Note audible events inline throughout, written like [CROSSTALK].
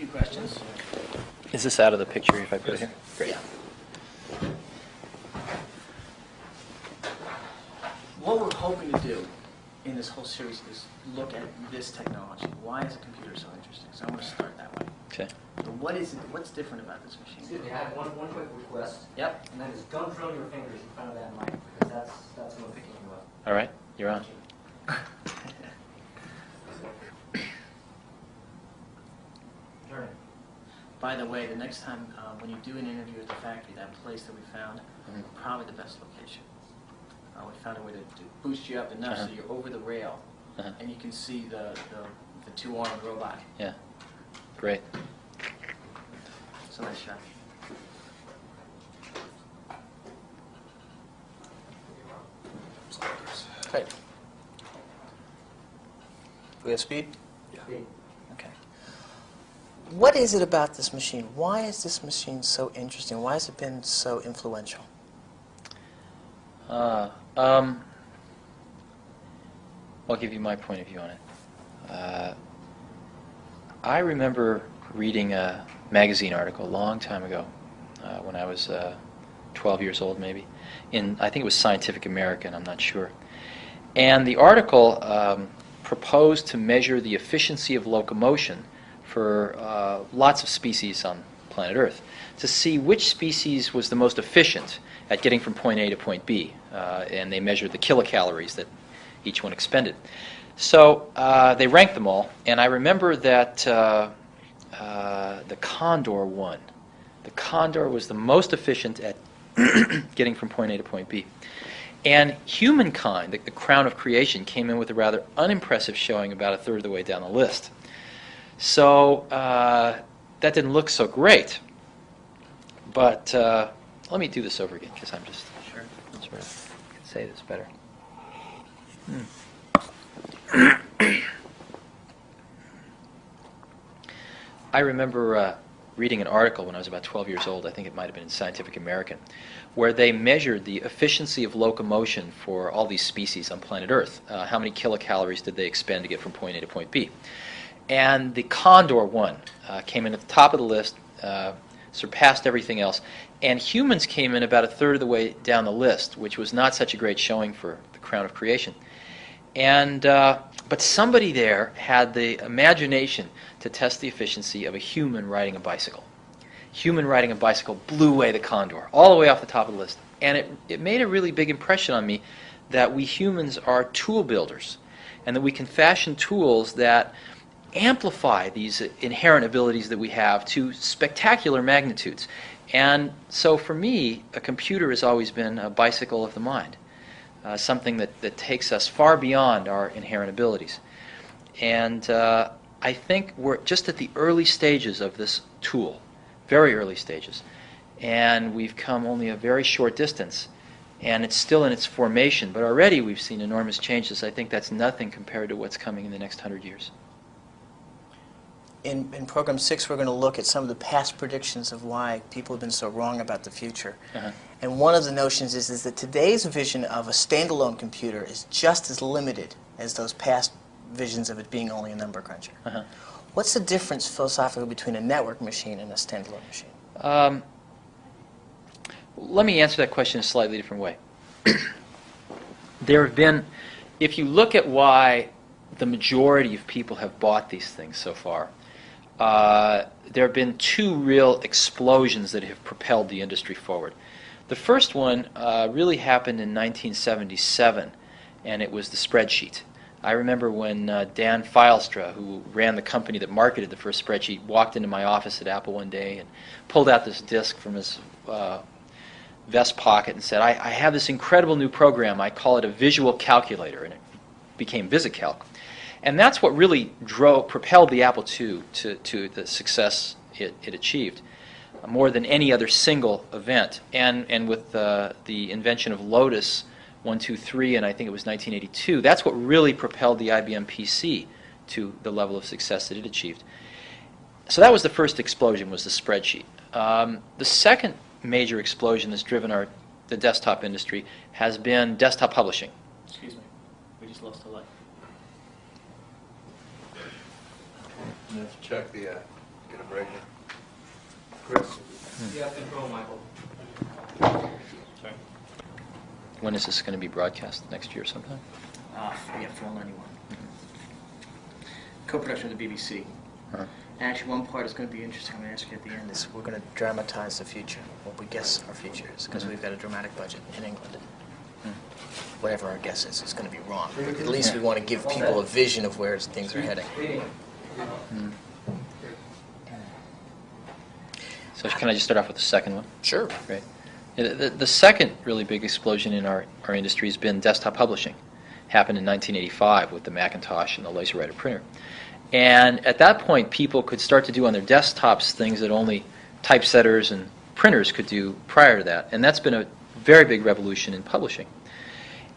few questions. Is this out of the picture if I put it here? Great. What we're hoping to do in this whole series is look at this technology. Why is a computer so interesting? So I'm going to start that way. Okay. So what is it, what's different about this machine? Excuse machine? me, I have one, one quick request, Yep. and that is don't drill your fingers in front of that mic, because that's, that's what's picking you up. All right, you're on. [LAUGHS] Turn it. By the way, the next time uh, when you do an interview at the factory, that place that we found, Mhm. probably the best location. Uh, we found a way to, to boost you up enough Uh-huh. so you're over the rail, Uh-huh. and you can see the, the, the two-armed robot. Yeah. Great. It's a nice shot. Great. We have speed? Speed. What is it about this machine? Why is this machine so interesting? Why has it been so influential? Uh, um, I'll give you my point of view on it. Uh, I remember reading a magazine article a long time ago, uh, when I was uh, 12 years old, maybe. In I think it was Scientific American. I'm not sure. And the article um, proposed to measure the efficiency of locomotion for uh, lots of species on planet Earth to see which species was the most efficient at getting from point A to point B. Uh, and they measured the kilocalories that each one expended. So uh, they ranked them all, and I remember that uh, uh, the Condor won. The Condor was the most efficient at [CLEARS THROAT] getting from point A to point B. And humankind, the, the crown of creation, came in with a rather unimpressive showing about a third of the way down the list. So uh, that didn't look so great. But uh, let me do this over again because I'm just Sure. sort of can say this better. I remember uh, reading an article when I was about 12 years old, I think it might have been in Scientific American, where they measured the efficiency of locomotion for all these species on planet Earth. Uh, how many kilocalories did they expend to get from point A to point B? And the condor won, uh, came in at the top of the list, uh, surpassed everything else. And humans came in about a third of the way down the list, which was not such a great showing for the crown of creation. And uh, but somebody there had the imagination to test the efficiency of a human riding a bicycle. Human riding a bicycle blew away the condor, all the way off the top of the list. And it, it made a really big impression on me that we humans are tool builders and that we can fashion tools that amplify these inherent abilities that we have to spectacular magnitudes. And so for me, a computer has always been a bicycle of the mind, uh, something that, that takes us far beyond our inherent abilities. And uh, I think we're just at the early stages of this tool, very early stages. And we've come only a very short distance. And it's still in its formation, but already we've seen enormous changes. I think that's nothing compared to what's coming in the next hundred years. In, in program six, we're going to look at some of the past predictions of why people have been so wrong about the future. Uh-huh. And one of the notions is, is that today's vision of a standalone computer is just as limited as those past visions of it being only a number cruncher. Uh-huh. What's the difference philosophically between a network machine and a standalone machine? Um, let me answer that question in a slightly different way. [CLEARS THROAT] there have been, if you look at why the majority of people have bought these things so far, uh, there have been two real explosions that have propelled the industry forward. The first one uh, really happened in 1977, and it was the spreadsheet. I remember when uh, Dan Fylstra, who ran the company that marketed the first spreadsheet, walked into my office at Apple one day and pulled out this disk from his uh, vest pocket and said, I, I have this incredible new program. I call it a visual calculator, and it became VisiCalc. And that's what really drove, propelled the Apple II to, to the success it, it achieved, uh, more than any other single event. And, and with uh, the invention of Lotus 123, and I think it was 1982, that's what really propelled the IBM PC to the level of success that it achieved. So that was the first explosion, was the spreadsheet. Um, the second major explosion that's driven our, the desktop industry has been desktop publishing. Excuse me. We just lost a light. Let's check the, uh, Get them right here. Chris? Yeah, control, Michael. When is this going to be broadcast? Next year sometime? Uh, yeah, Fall 91. Co-production with the BBC. Huh. And actually, one part is going to be interesting. I'm going to ask you at the end. is we're going to dramatize the future, what we guess our future is, because we've got a dramatic budget in England. Whatever our guess is, it's going to be wrong. But at least we want to give people a vision of where things are heading. So can I just start off with the second one? Sure. Great. The, the, second really big explosion in our, our industry has been desktop publishing. Happened in 1985 with the Macintosh and the LaserWriter printer. And at that point, people could start to do on their desktops things that only typesetters and printers could do prior to that. And that's been a very big revolution in publishing.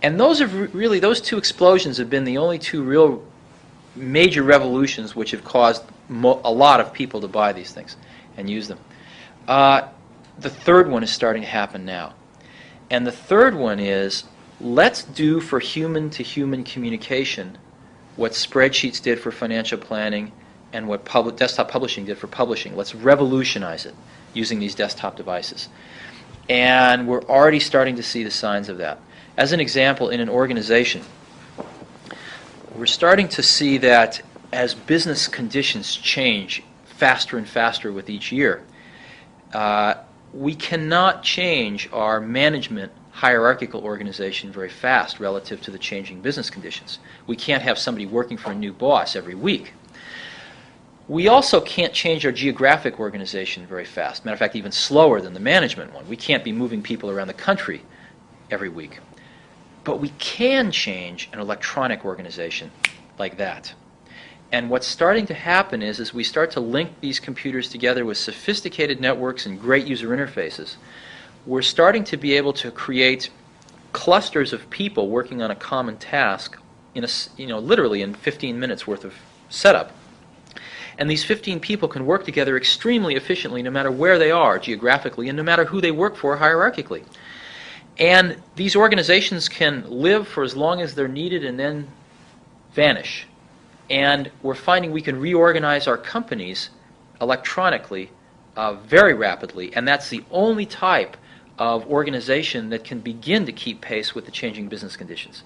And those have re- really, those two explosions have been the only two real major revolutions which have caused a lot of people to buy these things and use them. Uh, the third one is starting to happen now. And the third one is let's do for human to human communication what spreadsheets did for financial planning and what public, desktop publishing did for publishing. Let's revolutionize it using these desktop devices. And we're already starting to see the signs of that. As an example, in an organization, we're starting to see that as business conditions change faster and faster with each year, uh, we cannot change our management hierarchical organization very fast relative to the changing business conditions. We can't have somebody working for a new boss every week. We also can't change our geographic organization very fast. Matter of fact, even slower than the management one. We can't be moving people around the country every week. But we can change an electronic organization like that. And what's starting to happen is, as we start to link these computers together with sophisticated networks and great user interfaces, we're starting to be able to create clusters of people working on a common task in a, you know, literally in 15 minutes worth of setup. And these 15 people can work together extremely efficiently no matter where they are geographically and no matter who they work for hierarchically. And these organizations can live for as long as they're needed and then vanish. And we're finding we can reorganize our companies electronically uh, very rapidly, and that's the only type of organization that can begin to keep pace with the changing business conditions.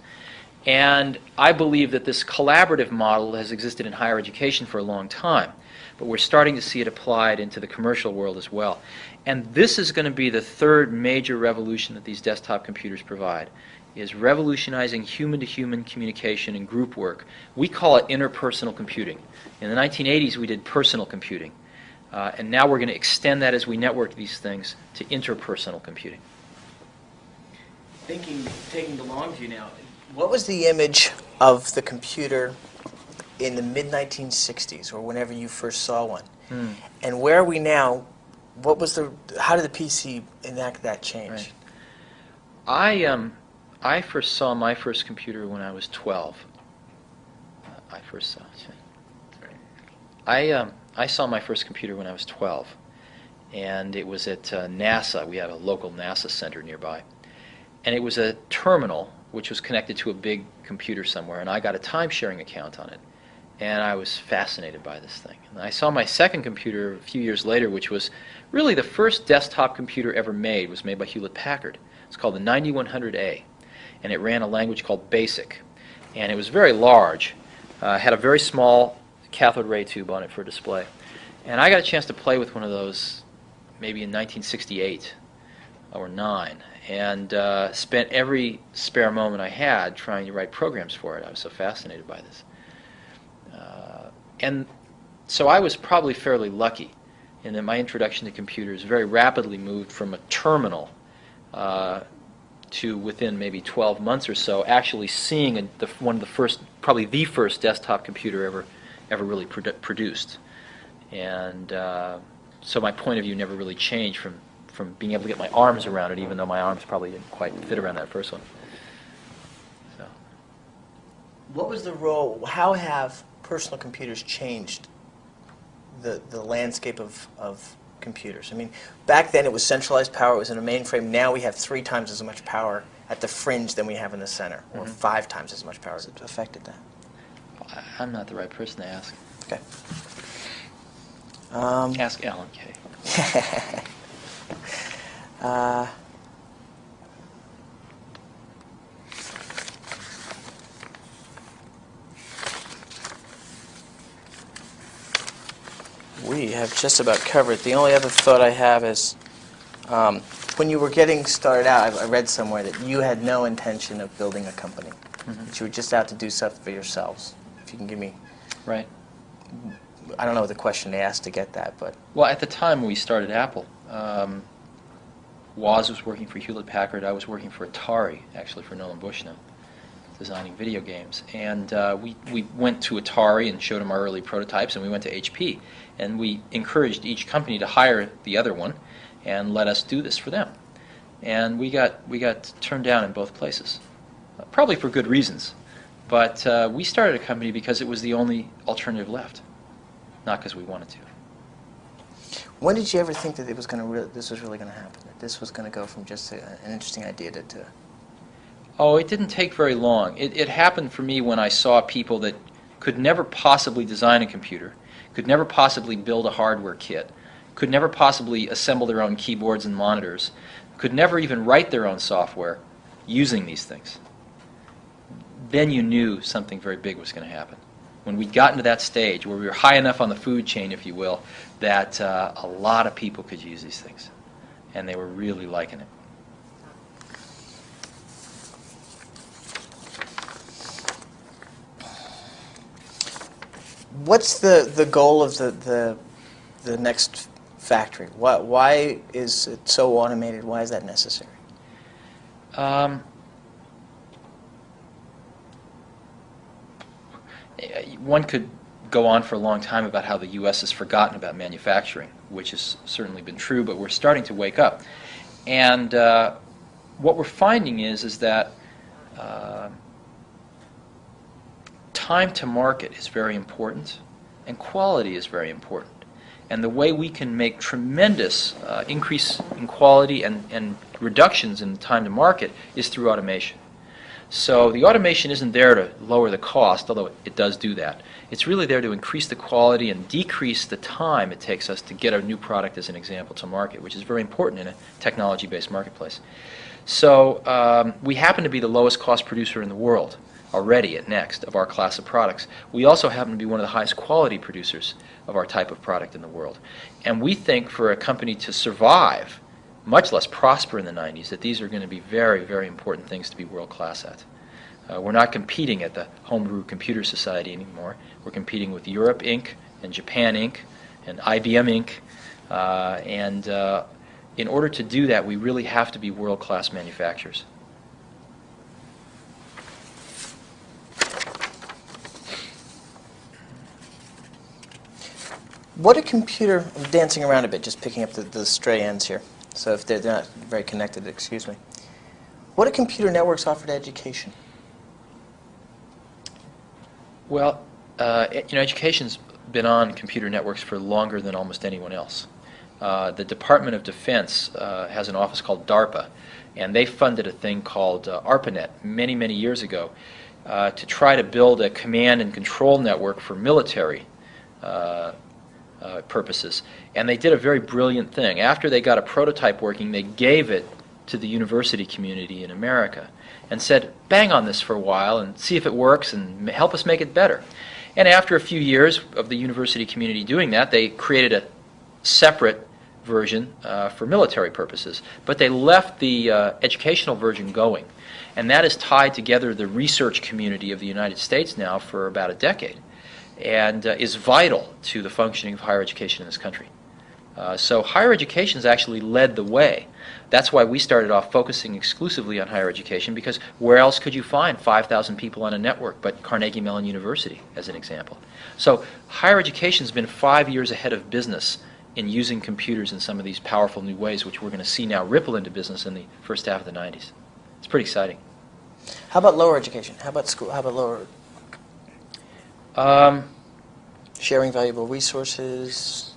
And I believe that this collaborative model has existed in higher education for a long time, but we're starting to see it applied into the commercial world as well. And this is going to be the third major revolution that these desktop computers provide is revolutionizing human-to-human communication and group work. We call it interpersonal computing. In the 1980s, we did personal computing. Uh, and now we're going to extend that as we network these things to interpersonal computing. Thinking, taking the long view now, What was the image of the computer in the mid 1960s, or whenever you first saw one? Hmm. And where are we now? What was the? How did the PC enact that change? Right. I um, I first saw my first computer when I was 12. Uh, I first saw. I um, I saw my first computer when I was 12, and it was at uh, NASA. We had a local NASA center nearby, and it was a terminal which was connected to a big computer somewhere, and I got a time-sharing account on it, and I was fascinated by this thing. And I saw my second computer a few years later, which was really the first desktop computer ever made. Was made by Hewlett Packard. It's called the 9100A, and it ran a language called BASIC, and it was very large. Uh, had a very small cathode ray tube on it for display, and I got a chance to play with one of those maybe in 1968 or nine, and uh, spent every spare moment I had trying to write programs for it. I was so fascinated by this, uh, and so I was probably fairly lucky in that my introduction to computers very rapidly moved from a terminal uh, to within maybe 12 months or so, actually seeing a, the, one of the first, probably the first desktop computer ever, ever really produ- produced. And uh, so my point of view never really changed from, from being able to get my arms around it, even though my arms probably didn't quite fit around that first one. So, What was the role? How have personal computers changed the, the landscape of, of computers? I mean, back then it was centralized power, it was in a mainframe. Now we have three times as much power at the fringe than we have in the center, or Mhm. five times as much power. Has it affected that? I- I'm not the right person to ask. Okay. Um, Ask Alan Kay. [LAUGHS] uh, have just about covered. The only other thought I have is um, when you were getting started out, I, I read somewhere that you had no intention of building a company, that you were just out to do stuff for yourselves. If you can give me, Right. I don't know the question they asked to get that, but Well, at the time we started Apple, um, Woz was working for Hewlett Packard. I was working for Atari, actually for Nolan Bushnell, designing video games. And uh, we, we went to Atari and showed them our early prototypes, and we went to HP. And we encouraged each company to hire the other one and let us do this for them. And we got, we got turned down in both places, uh, probably for good reasons. But uh, we started a company because it was the only alternative left, not because we wanted to. when did you ever think that it was going to this was really going to happen? That this was going to go from just a, an interesting idea to, to Oh, it didn't take very long. It, it happened for me when I saw people that could never possibly design a computer, could never possibly build a hardware kit, could never possibly assemble their own keyboards and monitors, could never even write their own software using these things. Then you knew something very big was going to happen. When we'd gotten to that stage where we were high enough on the food chain, if you will, that uh, a lot of people could use these things. And they were really liking it. What's the, the goal of the, the, the next factory? Why, why is it so automated? Why is that necessary? Um, one could go on for a long time about how the U.S. has forgotten about manufacturing, which has certainly been true, but we're starting to wake up. And uh, what we're finding is, is that uh, time to market is very important, and quality is very important. And the way we can make tremendous uh, increase in quality and, and reductions in time to market is through automation. So the automation isn't there to lower the cost, although it does do that. It's really there to increase the quality and decrease the time it takes us to get a new product, as an example, to market, which is very important in a technology-based marketplace. So um, we happen to be the lowest cost producer in the world already at Next of our class of products. We also happen to be one of the highest quality producers of our type of product in the world. And we think for a company to survive, much less prosper in the 90s, that these are going to be very, very important things to be world class at. Uh, we're not competing at the Homebrew Computer Society anymore. We're competing with Europe Inc. and Japan Inc. and IBM Inc. Uh, and uh, in order to do that, we really have to be world class manufacturers. What a computer, I'm dancing around a bit, just picking up the, the stray ends here. So if they're, they're not very connected, excuse me. What do computer networks offer to education? Well, uh, you know, education's been on computer networks for longer than almost anyone else. Uh, the Department of Defense uh, has an office called DARPA, and they funded a thing called uh, ARPANET many, many years ago uh, to try to build a command and control network for military uh, purposes. And they did a very brilliant thing. After they got a prototype working, they gave it to the university community in America and said, bang on this for a while and see if it works and help us make it better. And after a few years of the university community doing that, they created a separate version uh, for military purposes. But they left the uh, educational version going. And that has tied together the research community of the United States now for about a decade and uh, is vital to the functioning of higher education in this country. Uh, so higher education has actually led the way. That's why we started off focusing exclusively on higher education because where else could you find 5,000 people on a network but Carnegie Mellon University, as an example? So higher education has been five years ahead of business in using computers in some of these powerful new ways, which we're going to see now ripple into business in the first half of the 90s. It's pretty exciting. How about lower education? How about school? How about lower Um, sharing valuable resources?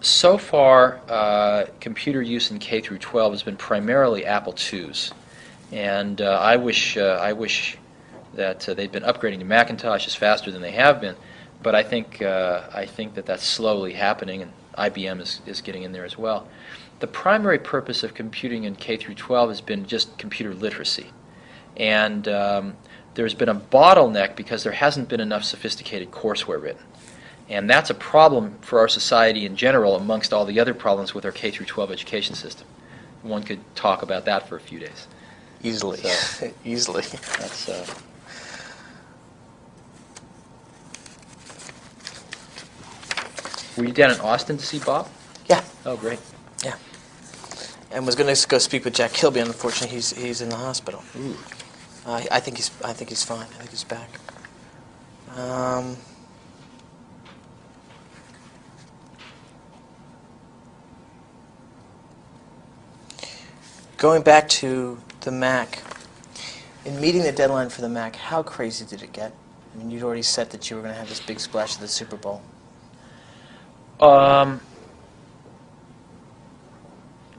So far, uh, computer use in K through 12 has been primarily Apple IIs, and uh, I wish uh, I wish that uh, they'd been upgrading to Macintoshes faster than they have been. But I think uh, I think that that's slowly happening, and IBM is, is getting in there as well. The primary purpose of computing in K through 12 has been just computer literacy. And um, there's been a bottleneck because there hasn't been enough sophisticated courseware written. And that's a problem for our society in general amongst all the other problems with our K through 12 education system. One could talk about that for a few days. Easily, So- [LAUGHS] easily. That's uh, Were you down in Austin to see Bob? Yeah, Oh, great. yeah. And was going to go speak with Jack Kilby. Unfortunately, he's he's in the hospital. I think he's I think he's fine. I think he's back. Um, going back to the Mac, in meeting the deadline for the Mac, how crazy did it get? I mean, you'd already said that you were going to have this big splash at the Super Bowl. Um,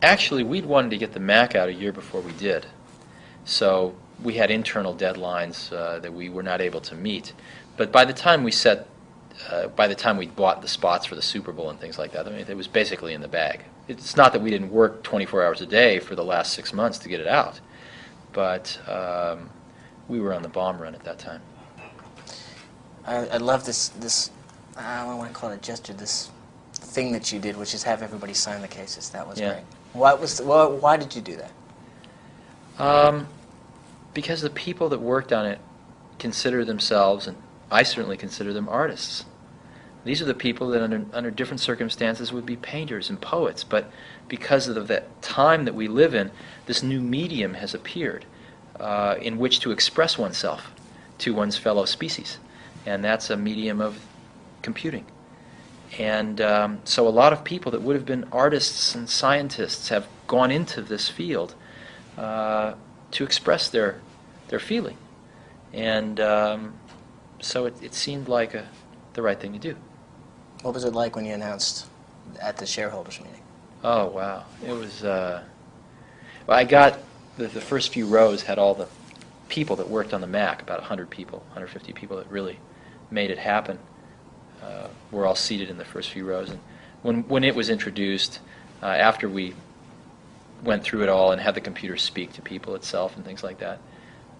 actually, we'd wanted to get the Mac out a year before we did. So we had internal deadlines uh, that we were not able to meet. But by the time we set, uh, by the time we bought the spots for the Super Bowl and things like that, I mean, it was basically in the bag. It's not that we didn't work 24 hours a day for the last six months to get it out, but um, we were on the bomb run at that time. I, I love this this I don't want to call it a gesture. This thing that you did, which is have everybody sign the cases. That was Yeah. great. What was why, why did you do that? Um, because the people that worked on it consider themselves, and I certainly consider them artists. These are the people that, under, under different circumstances, would be painters and poets, but because of that time that we live in, this new medium has appeared uh, in which to express oneself to one's fellow species, and that's a medium of computing. And um, so a lot of people that would have been artists and scientists have gone into this field uh, to express their their feeling, and um, so it, it seemed like a, the right thing to do. What was it like when you announced at the shareholders meeting? Oh wow, it was. Uh, well, I got the, the first few rows had all the people that worked on the Mac, about 100 people, 150 people that really made it happen. Uh, were all seated in the first few rows, and when when it was introduced, uh, after we went through it all and had the computer speak to people itself and things like that,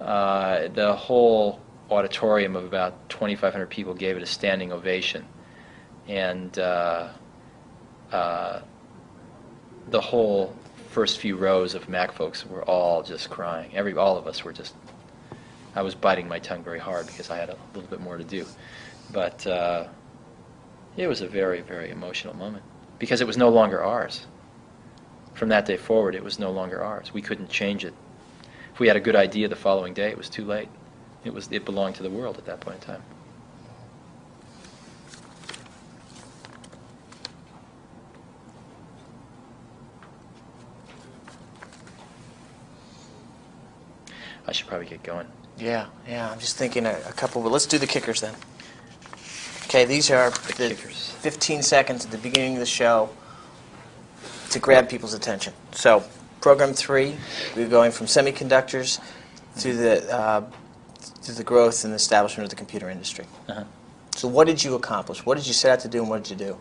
uh, the whole auditorium of about 2,500 people gave it a standing ovation, and. Uh, uh, the whole first few rows of Mac folks were all just crying. Every all of us were just. I was biting my tongue very hard because I had a little bit more to do, but uh, it was a very very emotional moment because it was no longer ours. From that day forward, it was no longer ours. We couldn't change it. If we had a good idea the following day, it was too late. It was it belonged to the world at that point in time. I should probably get going. Yeah, yeah. I'm just thinking a, a couple, but let's do the kickers then. Okay, these are The the 15 seconds at the beginning of the show to grab people's attention. So, program three, we're going from semiconductors to the uh, to the growth and establishment of the computer industry. Uh-huh. So, what did you accomplish? What did you set out to do, and what did you do?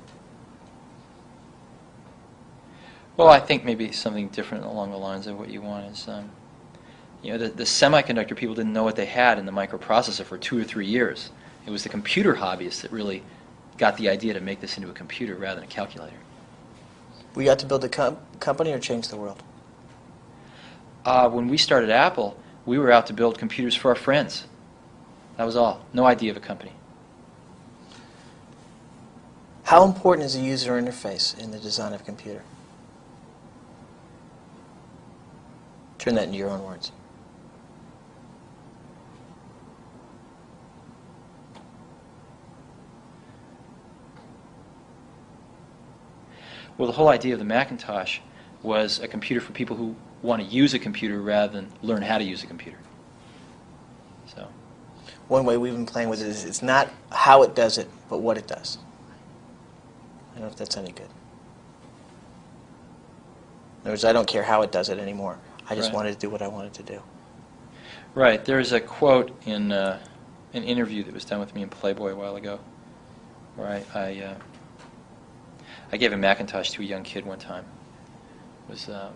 Well, I think maybe something different along the lines of what you want is, um, you know, the, the semiconductor people didn't know what they had in the microprocessor for two or three years. It was the computer hobbyists that really got the idea to make this into a computer rather than a calculator. Were got to build a com- company or change the world? Uh, when we started Apple, we were out to build computers for our friends. That was all. No idea of a company. How important is the user interface in the design of a computer? Turn that into your own words. Well, the whole idea of the Macintosh was a computer for people who want to use a computer rather than learn how to use a computer. So. One way we've been playing with it is it's not how it does it, but what it does. I don't know if that's any good. In other words, I don't care how it does it anymore. I just Right. wanted to do what I wanted to do. Right. There's a quote in uh, an interview that was done with me in Playboy a while ago, where I I, uh, I gave a Macintosh to a young kid one time. It was um,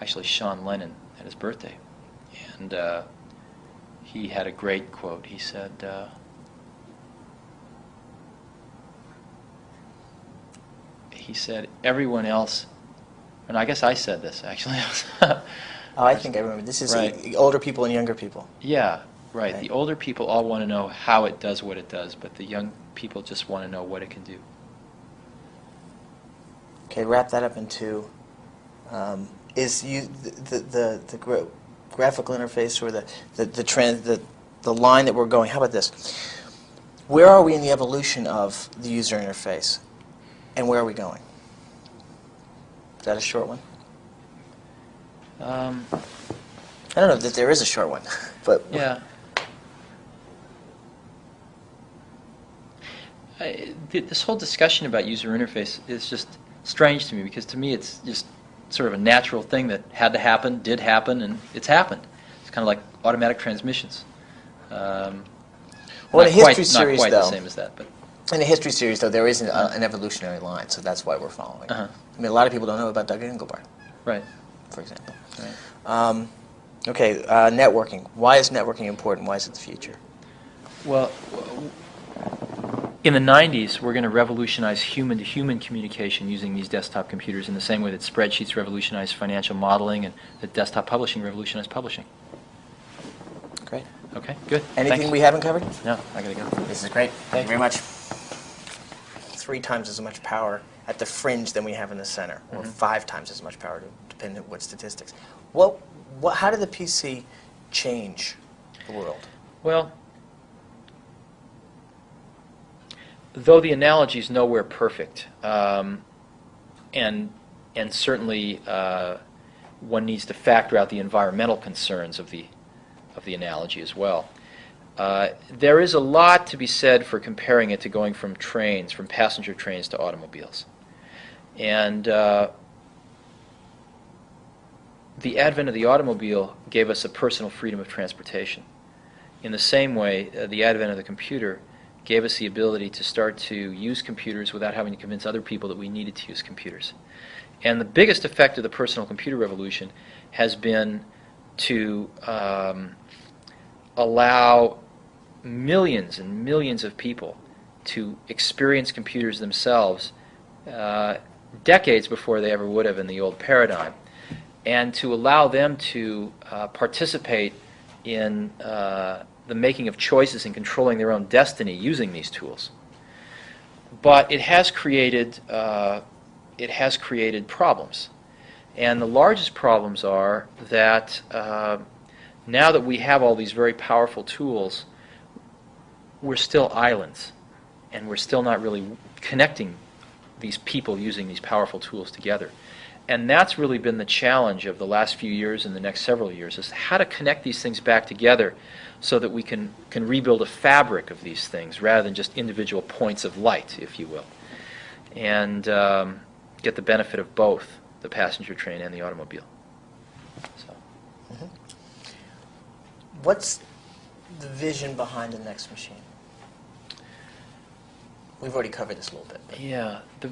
actually Sean Lennon at his birthday, and uh, he had a great quote. He said. Uh, he said, everyone else, and I guess I said this actually. [LAUGHS] Oh, I think I remember. This is Right. older people and younger people. yeah, right. Right. The older people all want to know how it does what it does, but the young people just want to know what it can do. Okay, wrap that up into um, is you the the the, the gra- graphical interface or the the the, trend, the the line that we're going. How about this? Where are we in the evolution of the user interface, and where are we going? Is that a short one? Um, I don't know that there is a short one, [LAUGHS] but yeah. I, th- this whole discussion about user interface is just strange to me because to me it's just sort of a natural thing that had to happen, did happen, and it's happened. It's kind of like automatic transmissions. Um, Well, in a quite, history not series, quite though- the same as that, but In a history series, though, there is an, uh, an evolutionary line, so that's why we're following. Uh-huh. I mean, a lot of people don't know about Doug Engelbart, right. for example. right. Um, okay, uh, networking. Why is networking important? Why is it the future? Well, in the 90s, we're going to revolutionize human-to-human communication using these desktop computers in the same way that spreadsheets revolutionized financial modeling and that desktop publishing revolutionized publishing. Great. Okay, good. Anything Thanks. we haven't covered? No, I gotta go. This is great. Thank, Thank you very much. Three times as much power at the fringe than we have in the center, or Mhm. five times as much power, depending on what statistics. What, what, how did the PC change the world? Well, though the analogy is nowhere perfect, um, and and certainly uh, one needs to factor out the environmental concerns of the of the analogy as well. Uh, there is a lot to be said for comparing it to going from trains, from passenger trains to automobiles, and uh, the advent of the automobile gave us a personal freedom of transportation. In the same way, uh, the advent of the computer gave us the ability to start to use computers without having to convince other people that we needed to use computers. And the biggest effect of the personal computer revolution has been to um, allow millions and millions of people to experience computers themselves uh, decades before they ever would have in the old paradigm, and to allow them to uh, participate in uh, the making of choices and controlling their own destiny using these tools. But it has created uh, it has created problems, and the largest problems are that uh, now that we have all these very powerful tools, we're still islands, and we're still not really connecting these people using these powerful tools together. And that's really been the challenge of the last few years and the next several years is how to connect these things back together so that we can, can rebuild a fabric of these things rather than just individual points of light, if you will. And um, get the benefit of both the passenger train and the automobile. So, What's the vision behind the next machine? We've already covered this a little bit. but- yeah, the,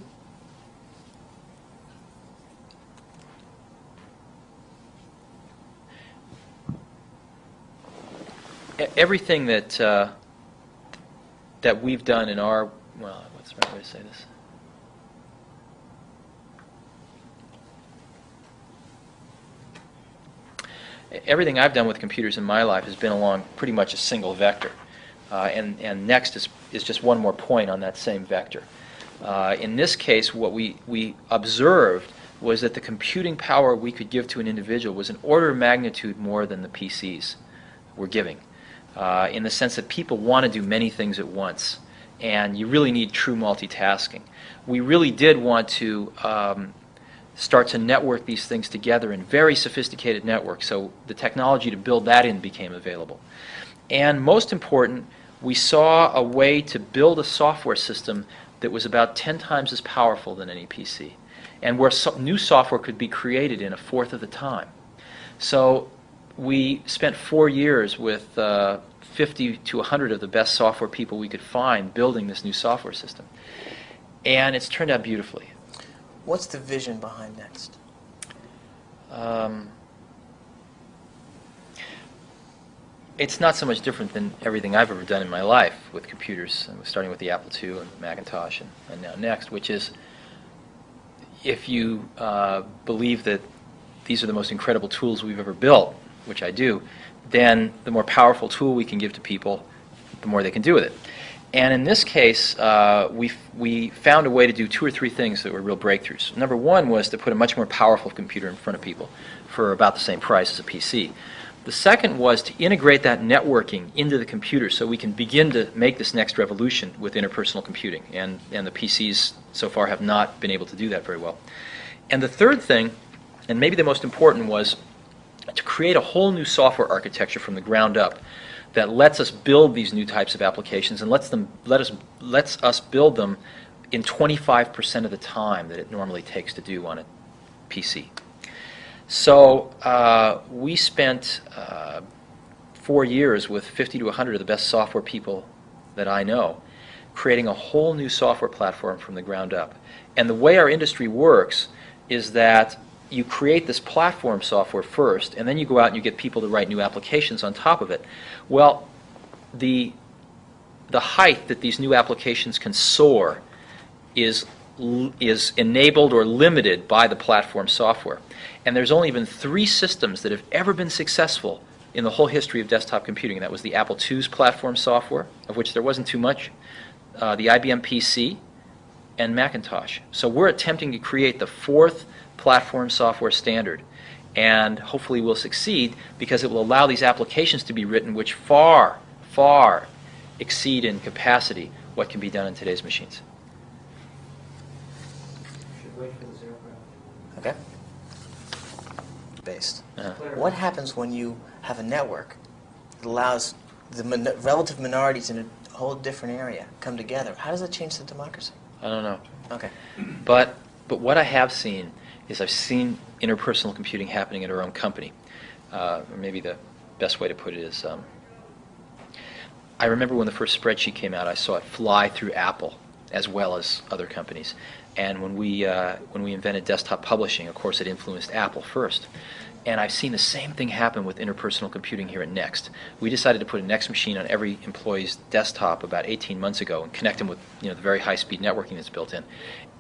everything that uh, that we've done in our well, what's the right way to say this? Everything I've done with computers in my life has been along pretty much a single vector, uh, and and next is is just one more point on that same vector. Uh, in this case, what we we observed was that the computing power we could give to an individual was an order of magnitude more than the PCs were giving uh, in the sense that people want to do many things at once, and you really need true multitasking. We really did want to um, start to network these things together in very sophisticated networks, so the technology to build that in became available. And most important, we saw a way to build a software system that was about 10 times as powerful than any PC, and where so- new software could be created in a fourth of the time. So we spent four years with uh, 50 to 100 of the best software people we could find building this new software system. And it's turned out beautifully. What's the vision behind Next? Um, it's not so much different than everything I've ever done in my life with computers, starting with the Apple II and Macintosh and, and now Next, which is if you uh, believe that these are the most incredible tools we've ever built, which I do, then the more powerful tool we can give to people, the more they can do with it. And in this case, uh, we, we found a way to do two or three things that were real breakthroughs. Number one was to put a much more powerful computer in front of people for about the same price as a PC. The second was to integrate that networking into the computer so we can begin to make this next revolution with interpersonal computing. And, and the PCs so far have not been able to do that very well. And the third thing, and maybe the most important, was to create a whole new software architecture from the ground up that lets us build these new types of applications and lets them let us lets us build them in 25% of the time that it normally takes to do on a PC. So uh, we spent uh, four years with 50 to 100 of the best software people that I know, creating a whole new software platform from the ground up. And the way our industry works is that you create this platform software first, and then you go out and you get people to write new applications on top of it. Well, the, the height that these new applications can soar is, is enabled or limited by the platform software. And there's only been three systems that have ever been successful in the whole history of desktop computing. That was the Apple II's platform software, of which there wasn't too much, uh, the IBM PC, and Macintosh. So we're attempting to create the fourth platform software standard. And hopefully we'll succeed because it will allow these applications to be written which far, far exceed in capacity what can be done in today's machines. Should wait for the zero graph. Okay. Based. Uh, What happens when you have a network that allows the min- relative minorities in a whole different area come together? How does that change the democracy? I don't know. Okay. But, but what I have seen is I've seen interpersonal computing happening at our own company. Uh, or maybe the best way to put it is um, I remember when the first spreadsheet came out, I saw it fly through Apple as well as other companies. And when we, uh, when we invented desktop publishing, of course, it influenced Apple first. And I've seen the same thing happen with interpersonal computing here at Next. We decided to put a Next machine on every employee's desktop about 18 months ago and connect them with you know, the very high-speed networking that's built in.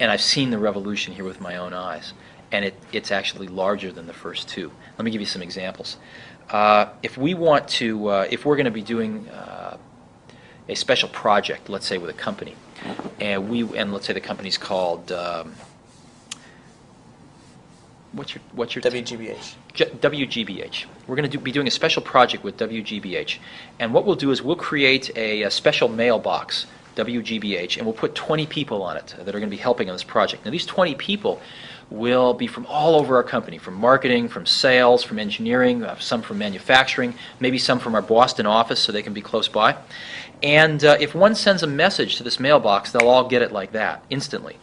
And I've seen the revolution here with my own eyes. And it, it's actually larger than the first two. Let me give you some examples. Uh, if we want to, uh, if we're going to be doing uh, a special project, let's say with a company, and we, and let's say the company's called, um, what's your, what's your? WGBH. WGBH. We're going to do, be doing a special project with WGBH. And what we'll do is we'll create a, a special mailbox, WGBH, and we'll put 20 people on it that are going to be helping on this project. Now, these 20 people will be from all over our company, from marketing, from sales, from engineering, uh, some from manufacturing, maybe some from our Boston office so they can be close by. And uh, if one sends a message to this mailbox, they'll all get it like that, instantly.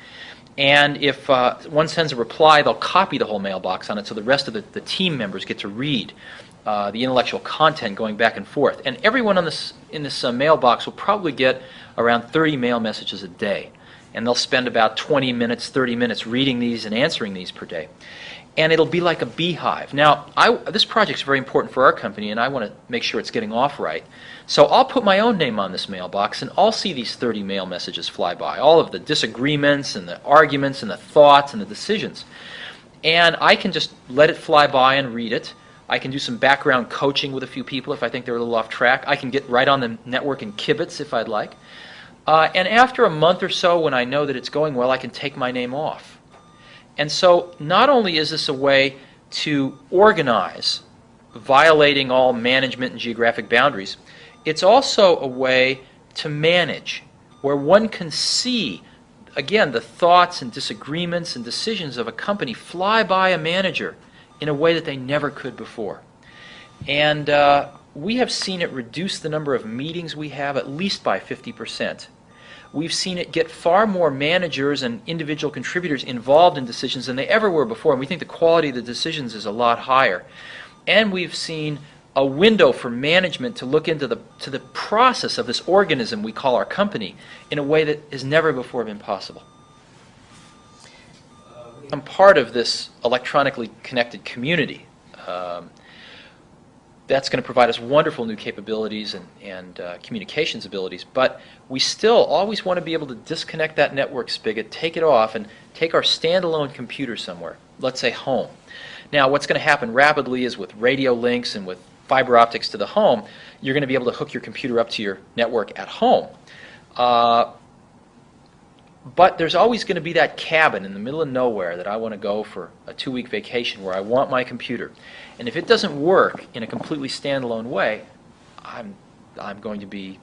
And if uh, one sends a reply, they'll copy the whole mailbox on it so the rest of the, the team members get to read uh, the intellectual content going back and forth. And everyone on this, in this uh, mailbox will probably get around 30 mail messages a day. And they'll spend about 20 minutes, 30 minutes reading these and answering these per day. And it'll be like a beehive. Now, I, this project's very important for our company, and I want to make sure it's getting off right. So I'll put my own name on this mailbox, and I'll see these 30 mail messages fly by, all of the disagreements and the arguments and the thoughts and the decisions. And I can just let it fly by and read it. I can do some background coaching with a few people if I think they're a little off track. I can get right on the network and kibitz if I'd like. Uh, and after a month or so, when I know that it's going well, I can take my name off. And so, not only is this a way to organize, violating all management and geographic boundaries, it's also a way to manage, where one can see, again, the thoughts and disagreements and decisions of a company fly by a manager in a way that they never could before. And uh, we have seen it reduce the number of meetings we have at least by 50%. We've seen it get far more managers and individual contributors involved in decisions than they ever were before, and we think the quality of the decisions is a lot higher. And we've seen a window for management to look into the, to the process of this organism we call our company in a way that has never before been possible. I'm part of this electronically connected community. Um, that's going to provide us wonderful new capabilities and, and uh, communications abilities, but we still always want to be able to disconnect that network spigot, take it off, and take our standalone computer somewhere, let's say home. Now, what's going to happen rapidly is with radio links and with fiber optics to the home, you're going to be able to hook your computer up to your network at home. Uh, but there's always going to be that cabin in the middle of nowhere that I want to go for a two week vacation where I want my computer. And if it doesn't work in a completely standalone way, I'm, I'm going to be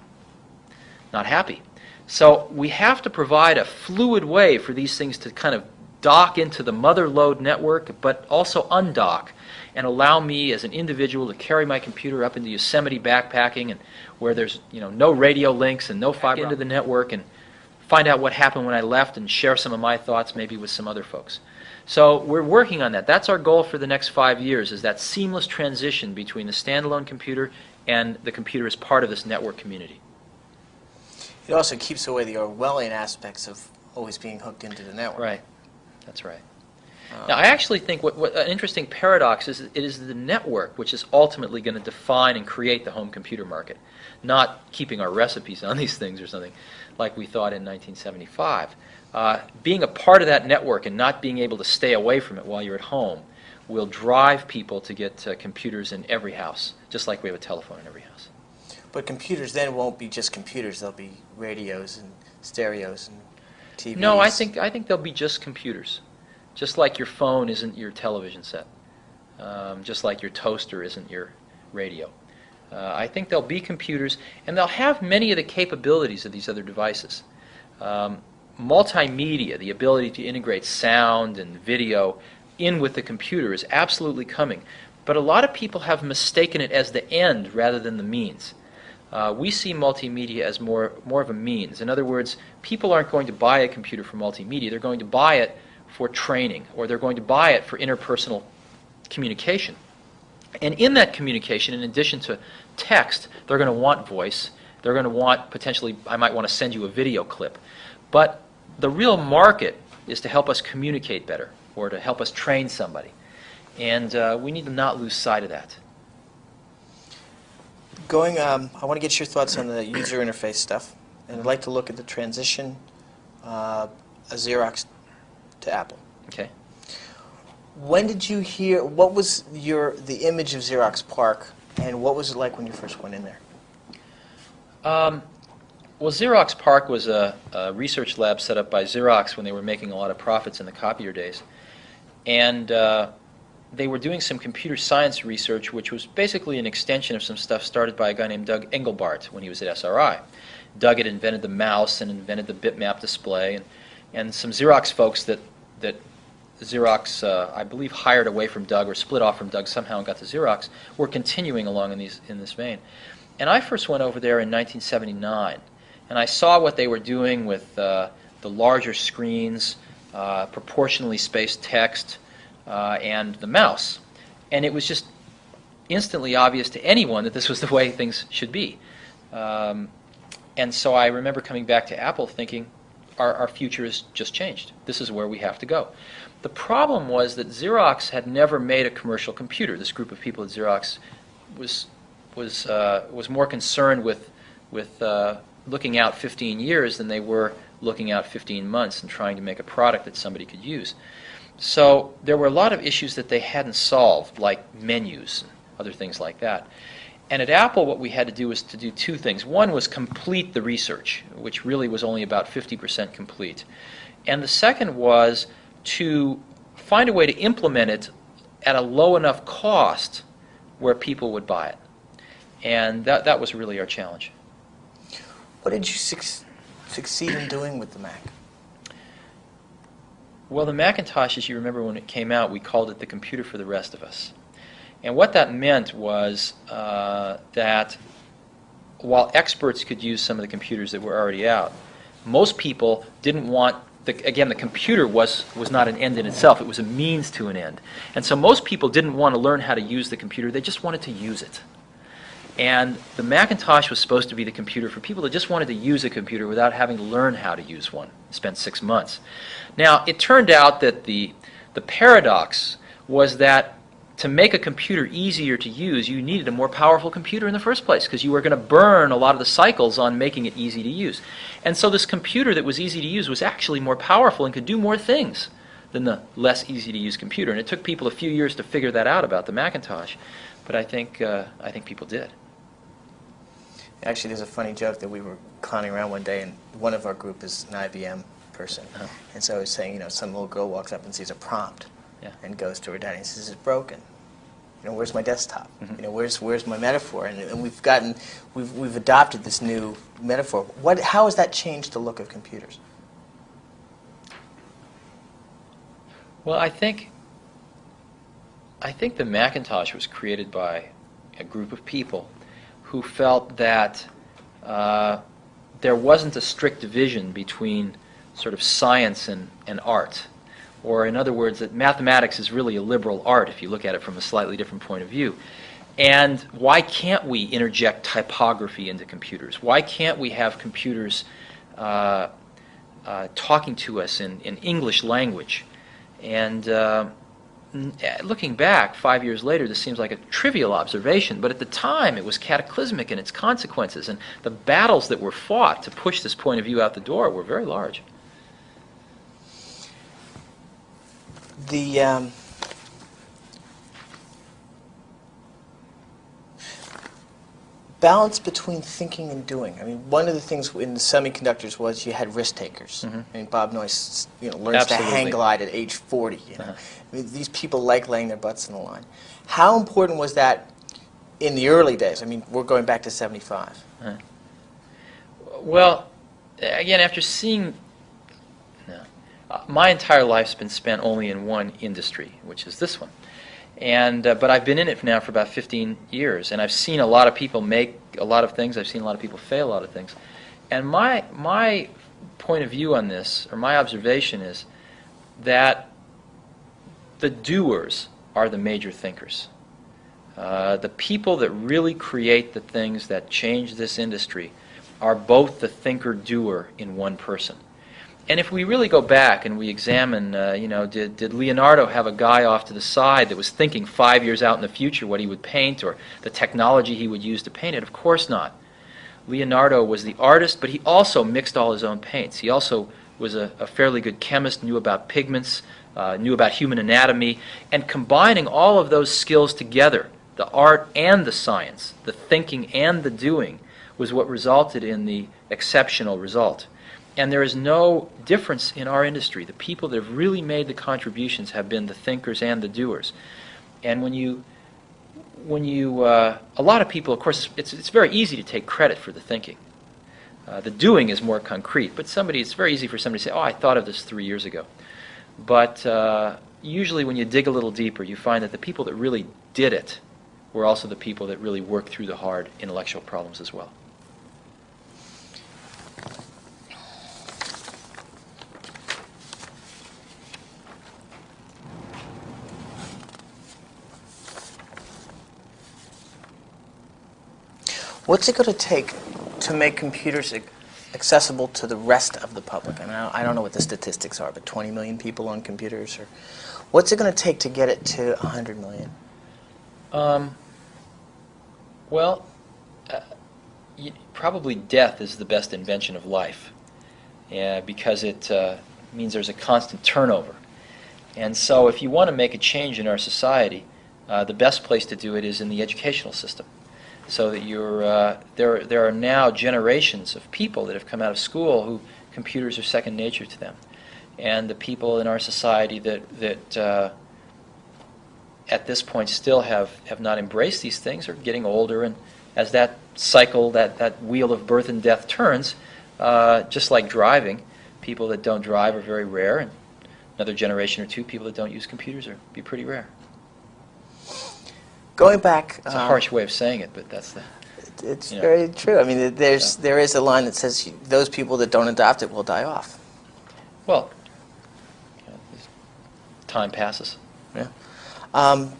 not happy. So we have to provide a fluid way for these things to kind of dock into the mother lode network, but also undock and allow me as an individual to carry my computer up into Yosemite backpacking and where there's you know no radio links and no fiber into the network and find out what happened when I left and share some of my thoughts maybe with some other folks. So we're working on that. That's our goal for the next five years is that seamless transition between the standalone computer and the computer as part of this network community. It also keeps away the Orwellian aspects of always being hooked into the network. Right. That's right. Um, Now, I actually think what, what an interesting paradox is it is the network which is ultimately going to define and create the home computer market, not keeping our recipes on these things or something like we thought in 1975. Uh, being a part of that network and not being able to stay away from it while you're at home will drive people to get uh, computers in every house, just like we have a telephone in every house. But computers then won't be just computers. They'll be radios and stereos and TVs. No, I think I think they'll be just computers, just like your phone isn't your television set, um, just like your toaster isn't your radio. Uh, I think they'll be computers, and they'll have many of the capabilities of these other devices. Um, multimedia, the ability to integrate sound and video in with the computer, is absolutely coming. But a lot of people have mistaken it as the end rather than the means. Uh, we see multimedia as more, more of a means. In other words, people aren't going to buy a computer for multimedia. They're going to buy it for training, or they're going to buy it for interpersonal communication. And in that communication, in addition to text, they're going to want voice. They're going to want, potentially, I might want to send you a video clip. But the real market is to help us communicate better, or to help us train somebody. And uh, we need to not lose sight of that. Going, um, I want to get your thoughts on the user interface stuff, and I'd like to look at the transition uh, of Xerox to Apple. Okay? When did you hear? What was your the image of Xerox PARC, and what was it like when you first went in there? Um, well, Xerox PARC was a, a research lab set up by Xerox when they were making a lot of profits in the copier days. And uh, they were doing some computer science research, which was basically an extension of some stuff started by a guy named Doug Engelbart when he was at SRI. Doug had invented the mouse and invented the bitmap display, and, and some Xerox folks that, that Xerox, uh, I believe, hired away from Doug or split off from Doug somehow and got to Xerox, were continuing along in, these, in this vein. And I first went over there in 1979, and I saw what they were doing with uh, the larger screens, uh, proportionally spaced text, uh, and the mouse. And it was just instantly obvious to anyone that this was the way things should be. Um, and so I remember coming back to Apple thinking, our, our future has just changed. This is where we have to go. The problem was that Xerox had never made a commercial computer. This group of people at Xerox was was uh, was more concerned with with uh, looking out 15 years than they were looking out 15 months and trying to make a product that somebody could use. So there were a lot of issues that they hadn't solved, like menus and other things like that. And at Apple, what we had to do was to do two things. One was complete the research, which really was only about 50% complete. And the second was to find a way to implement it at a low enough cost where people would buy it. And that, that was really our challenge. What did you suc- succeed in doing with the Mac? Well, the Macintosh, as you remember when it came out, we called it the computer for the rest of us. And what that meant was uh, that while experts could use some of the computers that were already out, most people didn't want the, again, the computer was, was not an end in itself. It was a means to an end. And so most people didn't want to learn how to use the computer. They just wanted to use it. And the Macintosh was supposed to be the computer for people that just wanted to use a computer without having to learn how to use one. Spent six months. Now, it turned out that the, the paradox was that to make a computer easier to use, you needed a more powerful computer in the first place because you were going to burn a lot of the cycles on making it easy to use. And so this computer that was easy to use was actually more powerful and could do more things than the less easy to use computer. And it took people a few years to figure that out about the Macintosh, but I think, uh, I think people did. Actually, there's a funny joke that we were clowning around one day, and one of our group is an IBM person. Oh. And so I was saying, you know, some little girl walks up and sees a prompt Yeah. and goes to her daddy and says, it's broken. You know, where's my desktop? Mhm. You know, where's, where's my metaphor? And, and we've gotten, we've, we've adopted this new metaphor. What, how has that changed the look of computers? Well, I think I think the Macintosh was created by a group of people who felt that uh, there wasn't a strict division between sort of science and, and art. Or, in other words, that mathematics is really a liberal art if you look at it from a slightly different point of view. And why can't we interject typography into computers? Why can't we have computers uh, uh, talking to us in, in English language? And uh, eh, looking back, five years later, this seems like a trivial observation, but at the time it was cataclysmic in its consequences, and the battles that were fought to push this point of view out the door were very large. The um, balance between thinking and doing. I mean, one of the things in the semiconductors was you had risk takers. Mhm. I mean, Bob Noyce, you know, learns to hang glide at age 40. You know? Uh-huh. I mean, these people like laying their butts in the line. How important was that in the early days? I mean, we're going back to 75. Well, again, after seeing, uh, my entire life's been spent only in one industry, which is this one. And uh, but I've been in it now for about 15 years, and I've seen a lot of people make a lot of things. I've seen a lot of people fail a lot of things. And my my point of view on this, or my observation, is that the doers are the major thinkers. Uh, the people that really create the things that change this industry are both the thinker-doer in one person. And if we really go back and we examine, uh, you know, did, did Leonardo have a guy off to the side that was thinking five years out in the future what he would paint or the technology he would use to paint it? Of course not. Leonardo was the artist, but he also mixed all his own paints. He also was a, a fairly good chemist, knew about pigments, uh, knew about human anatomy, and combining all of those skills together, the art and the science, the thinking and the doing, was what resulted in the exceptional result. And there is no difference in our industry. The people that have really made the contributions have been the thinkers and the doers. And when you, when you, uh, a lot of people, of course, it's, it's very easy to take credit for the thinking. Uh, the doing is more concrete, but somebody, it's very easy for somebody to say, oh, I thought of this three years ago. But uh, usually when you dig a little deeper, you find that the people that really did it were also the people that really worked through the hard intellectual problems as well. What's it going to take to make computers accessible to the rest of the public? I mean, I don't- know what the statistics are, but 20 million people on computers, or what's it going to take to get it to 100 million? Um, well, uh, probably death is the best invention of life, because it uh, means there's a constant turnover. And so, if you want to make a change in our society, uh, the best place to do it is in the educational system. So that you're, uh, there, there are now generations of people that have come out of school who computers are second nature to them. And the people in our society that, that uh, at this point still have, have not embraced these things are getting older. And as that cycle that, that wheel of birth and death turns uh, just like driving people that don't drive are very rare. And another generation or two people that don't use computers are be pretty rare Going back, it's a um, harsh way of saying it but that's the It's Yeah. very true. I mean, there's Yeah. there is a line that says those people that don't adopt it will die off. well you know, time passes Yeah. Um,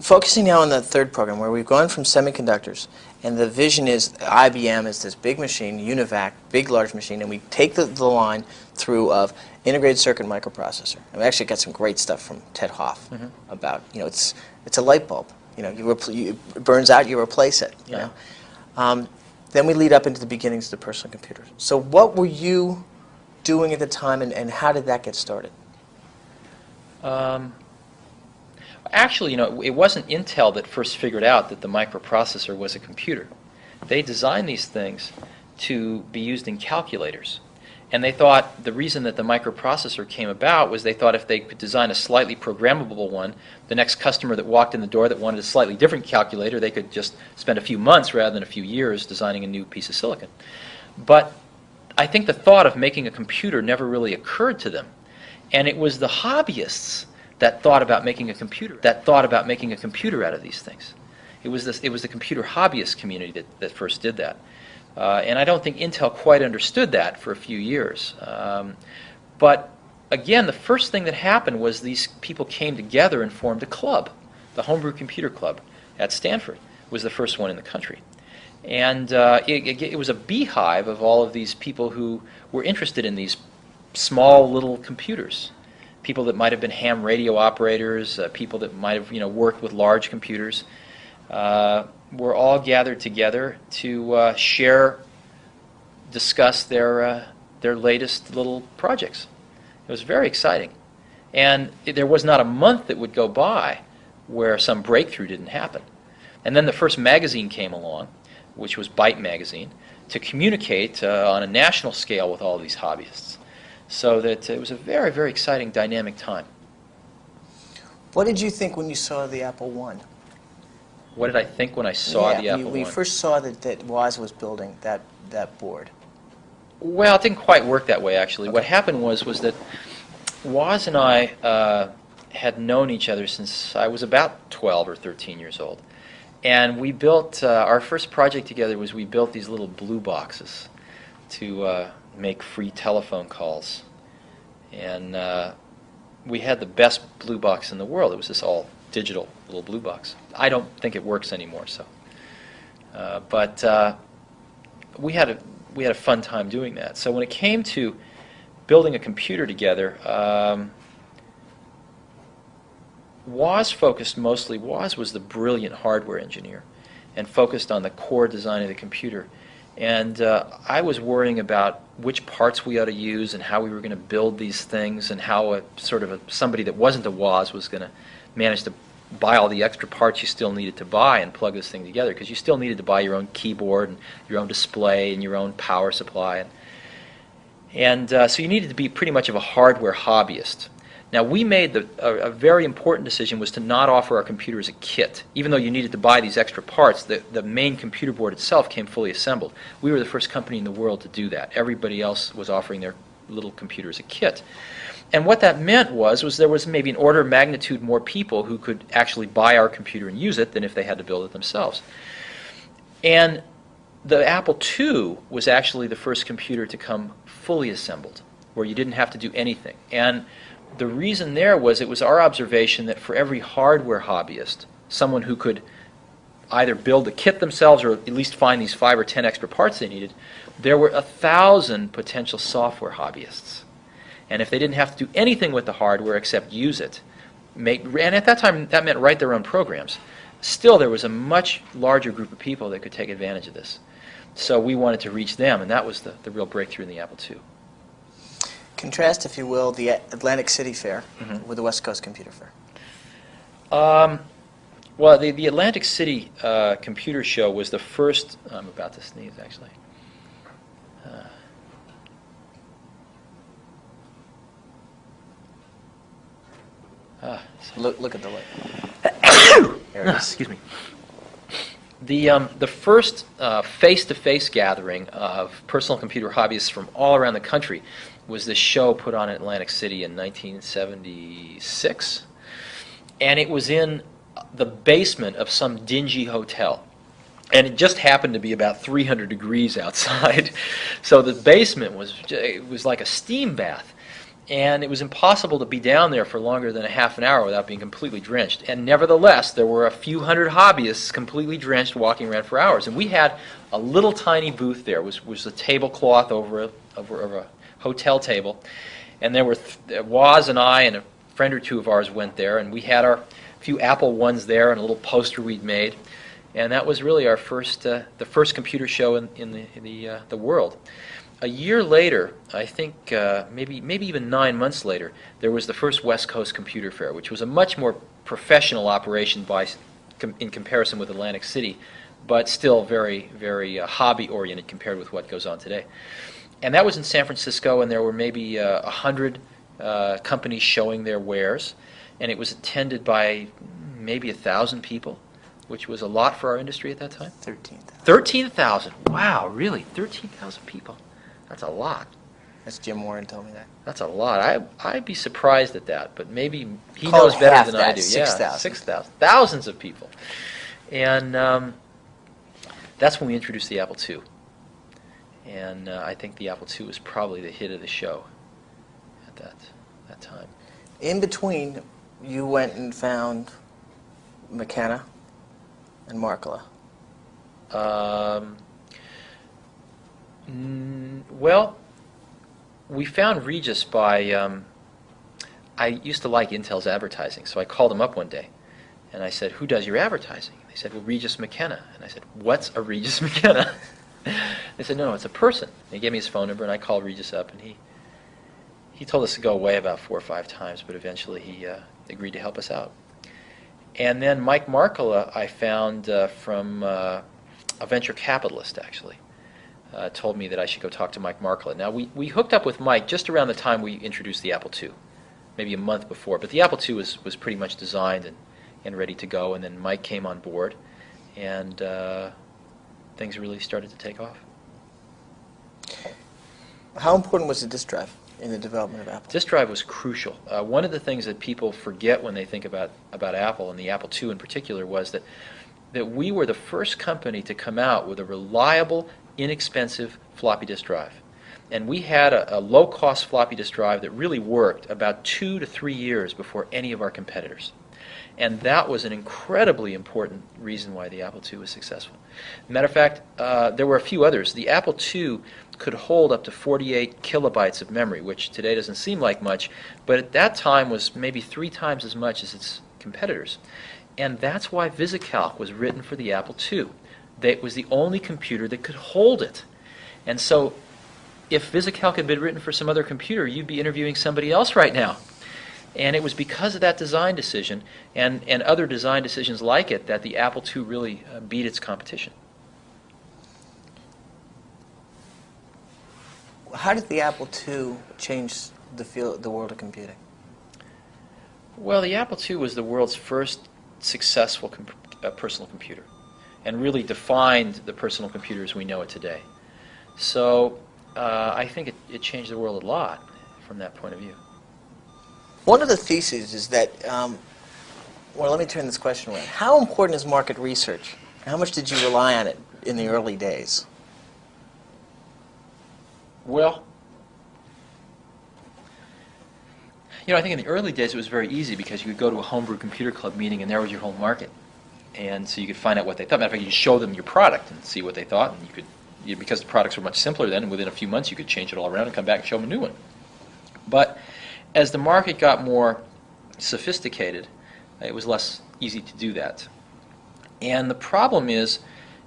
focusing now on the third program, where we've gone from semiconductors, and the vision is IBM is this big machine, UNIVAC, big large machine, and we take the, the line through of integrated circuit microprocessor. And we actually got some great stuff from Ted Hoff about, you know, it's it's a light bulb. You know, you, repl- you it burns out, you replace it. You Yeah. know. Um, then we lead up into the beginnings of the personal computer. So what were you doing at the time, and, and how did that get started? Um, actually, you know, it wasn't Intel that first figured out that the microprocessor was a computer. They designed these things to be used in calculators. And they thought the reason that the microprocessor came about was they thought if they could design a slightly programmable one, the next customer that walked in the door that wanted a slightly different calculator, they could just spend a few months rather than a few years designing a new piece of silicon. But I think the thought of making a computer never really occurred to them. And it was the hobbyists that thought about making a computer, that thought about making a computer out of these things. It was, this, it was the computer hobbyist community that, that first did that. Uh, and I don't think Intel quite understood that for a few years. Um, but again, the first thing that happened was these people came together and formed a club. The Homebrew Computer Club at Stanford was the first one in the country. And uh, it, it, was a beehive of all of these people who were interested in these small little computers. People that might have been ham radio operators, uh, people that might have you know worked with large computers, uh, were all gathered together to uh, share, discuss their uh, their latest little projects. It was very exciting, and there was not a month that would go by where some breakthrough didn't happen. And then the first magazine came along, which was Byte magazine, to communicate uh, on a national scale with all these hobbyists. So that it was a very, very exciting, dynamic time. What did you think when you saw the Apple One? What did I think when I saw yeah, the Apple we, we first saw that, that Woz was building that, that board. Well, it didn't quite work that way, actually. What happened was was that Woz and I uh, had known each other since I was about 12 or 13 years old. And we built, uh, our first project together was we built these little blue boxes to uh, make free telephone calls. And uh, we had the best blue box in the world. It was this all digital little blue box. I don't think it works anymore, so. Uh, but uh, we had a we had a fun time doing that. So when it came to building a computer together, um, Woz focused mostly. Woz was the brilliant hardware engineer, and focused on the core design of the computer. And uh, I was worrying about which parts we ought to use and how we were going to build these things and how a sort of a, somebody that wasn't a Woz was going to manage to buy all the extra parts you still needed to buy and plug this thing together because you still needed to buy your own keyboard and your own display and your own power supply. And, and uh, so you needed to be pretty much of a hardware hobbyist. Now we made the, a, a very important decision was to not offer our computer as a kit. Even though you needed to buy these extra parts, the, the main computer board itself came fully assembled. We were the first company in the world to do that. Everybody else was offering their little computer as a kit. And what that meant was, was there was maybe an order of magnitude more people who could actually buy our computer and use it than if they had to build it themselves. And the Apple II was actually the first computer to come fully assembled, where you didn't have to do anything. And the reason there was it was our observation that for every hardware hobbyist, someone who could either build the kit themselves or at least find these five or ten extra parts they needed, there were a thousand potential software hobbyists. And if they didn't have to do anything with the hardware except use it, make, and at that time that meant write their own programs, still there was a much larger group of people that could take advantage of this. So we wanted to reach them, and that was the, the real breakthrough in the Apple II. Contrast, if you will, the Atlantic City Fair Mhm. with the West Coast Computer Fair. Um, well, the, the Atlantic City uh, Computer Show was the first. I'm about to sneeze, actually. Uh, ah, so- Look, look at the light. [COUGHS] there it is. Excuse me. The, um, the first uh, face-to-face gathering of personal computer hobbyists from all around the country was this show put on in Atlantic City in 1976. And it was in the basement of some dingy hotel. And it just happened to be about 300 degrees outside. [LAUGHS] so the basement was, it was like a steam bath. And it was impossible to be down there for longer than a half an hour without being completely drenched. And nevertheless, there were a few hundred hobbyists completely drenched walking around for hours. And we had a little tiny booth there. It was, was a tablecloth over a, over, over a hotel table. And there were, th- Woz and I and a friend or two of ours went there, and we had our few Apple ones there and a little poster we'd made. And that was really our first, uh, the first computer show in, in the, in the, uh, the world. A year later, I think uh, maybe maybe even nine months later, there was the first West Coast Computer Fair, which was a much more professional operation by, com- in comparison with Atlantic City, but still very very uh, hobby oriented compared with what goes on today. And that was in San Francisco, and there were maybe uh, a hundred uh, companies showing their wares, and it was attended by maybe a thousand people, which was a lot for our industry at that time. 13th. 13,000. Wow, really? 13,000 people. That's a lot. That's Jim Warren told me that. That's a lot. I, I'd be surprised at that, but maybe he Call knows better than I do. 6,000. Yeah, 6,000. Thousands of people. And um, that's when we introduced the Apple II. And uh, I think the Apple II was probably the hit of the show at that, that time. In between, you went and found McKenna and Markkula. Um, mm, well, we found Regis by. Um, I used to like Intel's advertising, so I called him up one day, and I said, "Who does your advertising?" They said, "Well, Regis McKenna." And I said, "What's a Regis [LAUGHS] McKenna?" they said, "No, no, it's a person." And he gave me his phone number, and I called Regis up, and he he told us to go away about four or five times, but eventually he uh, agreed to help us out. And then Mike Markkula, I found uh, from uh, a venture capitalist, actually, uh, told me that I should go talk to Mike Markkula. Now, we, we hooked up with Mike just around the time we introduced the Apple II, maybe a month before. But the Apple II was, was pretty much designed and, and ready to go. And then Mike came on board, and uh, things really started to take off. How important was the disk drive in the development of Apple? Disk drive was crucial. Uh, one of the things that people forget when they think about, about Apple, and the Apple II in particular, was that, that we were the first company to come out with a reliable, inexpensive floppy disk drive. And we had a, a low cost floppy disk drive that really worked about two to three years before any of our competitors. And that was an incredibly important reason why the Apple II was successful. Matter of fact, uh, there were a few others. The Apple II could hold up to 48 kilobytes of memory, which today doesn't seem like much, but at that time was maybe three times as much as its competitors. And that's why VisiCalc was written for the Apple II. That was the only computer that could hold it. And so if VisiCalc had been written for some other computer, you'd be interviewing somebody else right now. And it was because of that design decision and, and other design decisions like it that the Apple II really uh, beat its competition. How did the Apple II change the field, the world of computing? Well, the Apple II was the world's first successful comp- uh, personal computer and really defined the personal computer as we know it today. So uh, I think it, it changed the world a lot from that point of view. One of the theses is that, um, well, let me turn this question around. How important is market research? How much did you rely on it in the early days? Well, you know, I think in the early days it was very easy because you could go to a homebrew computer club meeting and there was your whole market. And so you could find out what they thought. Matter of fact, you show them your product and see what they thought. And you could, you, because the products were much simpler then, within a few months you could change it all around and come back and show them a new one. But as the market got more sophisticated, uh, it was less easy to do that. And the problem is,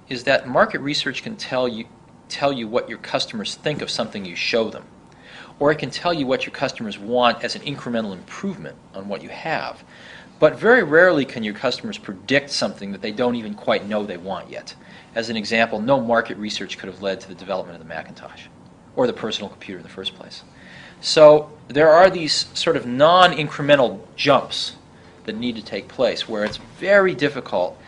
is that market research can tell you, tell you what your customers think of something you show them. Or it can tell you what your customers want as an incremental improvement on what you have. But very rarely can your customers predict something that they don't even quite know they want yet. As an example, no market research could have led to the development of the Macintosh or the personal computer in the first place. So there are these sort of non-incremental jumps that need to take place where it's very difficult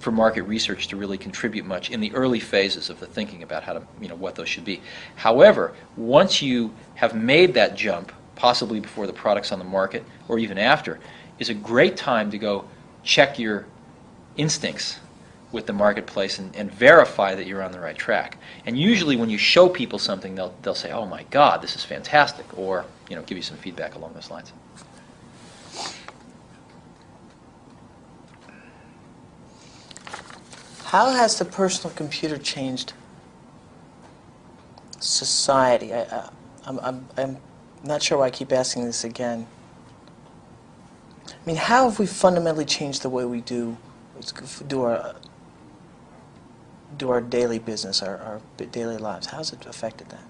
for market research to really contribute much in the early phases of the thinking about how to, you know, what those should be. However, once you have made that jump, possibly before the product's on the market or even after, is a great time to go check your instincts with the marketplace and, and verify that you're on the right track. And usually when you show people something, they'll, they'll say, oh my God, this is fantastic, or, you know, give you some feedback along those lines. How has the personal computer changed society? I, I, I'm, I'm, I'm not sure why I keep asking this again. I mean, how have we fundamentally changed the way we do do our do our daily business, our, our daily lives? How's it affected that?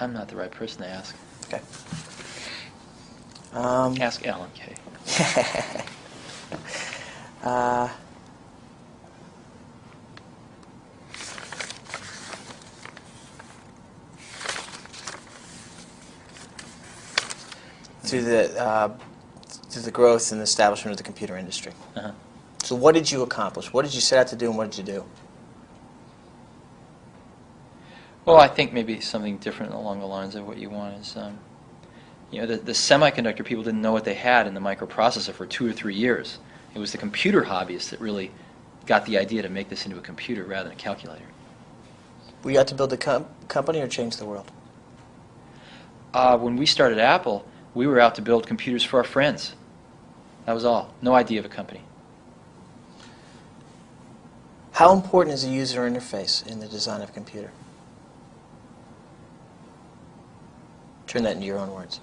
I'm not the right person to ask. Okay. Um, Ask Alan Kay. [LAUGHS] uh, through the uh, through the growth and establishment of the computer industry. Uh-huh. So, what did you accomplish? What did you set out to do, and what did you do? Well, I think maybe something different along the lines of what you want is, um, you know, the, the semiconductor people didn't know what they had in the microprocessor for two or three years. It was the computer hobbyists that really got the idea to make this into a computer rather than a calculator. We you out to build a com- company or change the world? Uh, when we started Apple, we were out to build computers for our friends. That was all. No idea of a company. How important is the user interface in the design of a computer? Turn that into your own words.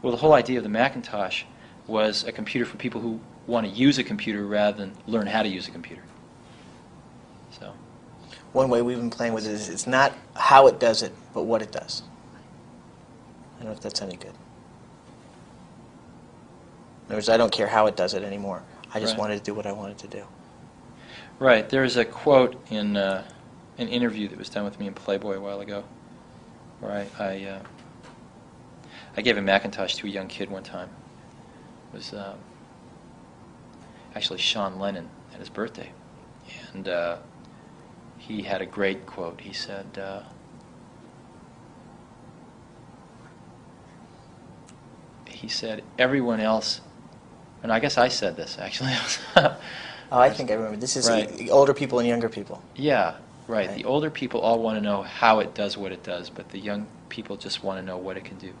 Well, the whole idea of the Macintosh was a computer for people who want to use a computer rather than learn how to use a computer. One way we've been playing with it is it's not how it does it, but what it does. I don't know if that's any good. In other words, I don't care how it does it anymore. I just Right. wanted to do what I wanted to do. right, there's a quote in uh, an interview that was done with me in Playboy a while ago, where I I, uh, I gave a Macintosh to a young kid one time. It was um, actually Sean Lennon at his birthday, and uh, he had a great quote. He said. Uh, he said everyone else and i guess i said this actually [LAUGHS] Oh, I think I remember. This is Right. older people and younger people. yeah right Right. the older people all want to know how it does what it does but the young people just want to know what it can do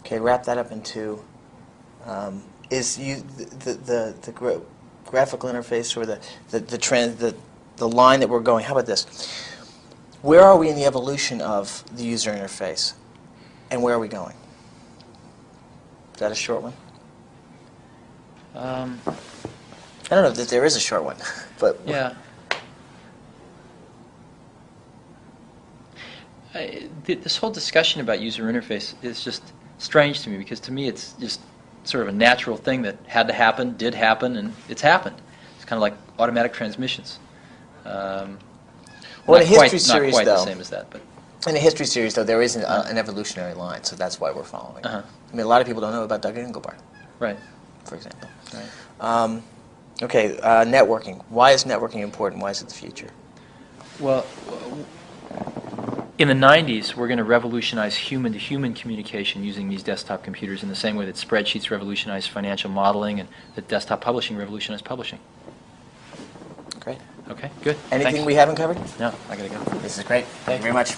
Okay, wrap that up into um, is you the the the gra- graphical interface or the the the trend the the line that we're going. How about this? Where are we in the evolution of the user interface, and where are we going? Is that a short one? um, I don't know that there is a short one, [LAUGHS] but yeah I, th- this whole discussion about user interface is just strange to me because to me it's just sort of a natural thing that had to happen, did happen, and it's happened. It's kind of like automatic transmissions. Um, Well, in not a quite, history not series, quite the though- same as that, but In the history series, though, there is an, uh, an evolutionary line, so that's why we're following. Uh-huh. I mean, a lot of people don't know about Doug Engelbart, right, for example. right. Um, okay, uh, networking. Why is networking important? Why is it the future? Well, in the 90s, we're going to revolutionize human-to-human communication using these desktop computers in the same way that spreadsheets revolutionized financial modeling and that desktop publishing revolutionized publishing. Great. Okay, good. Anything Thanks. we haven't covered? No, I got to go. This is great. Thank you very much.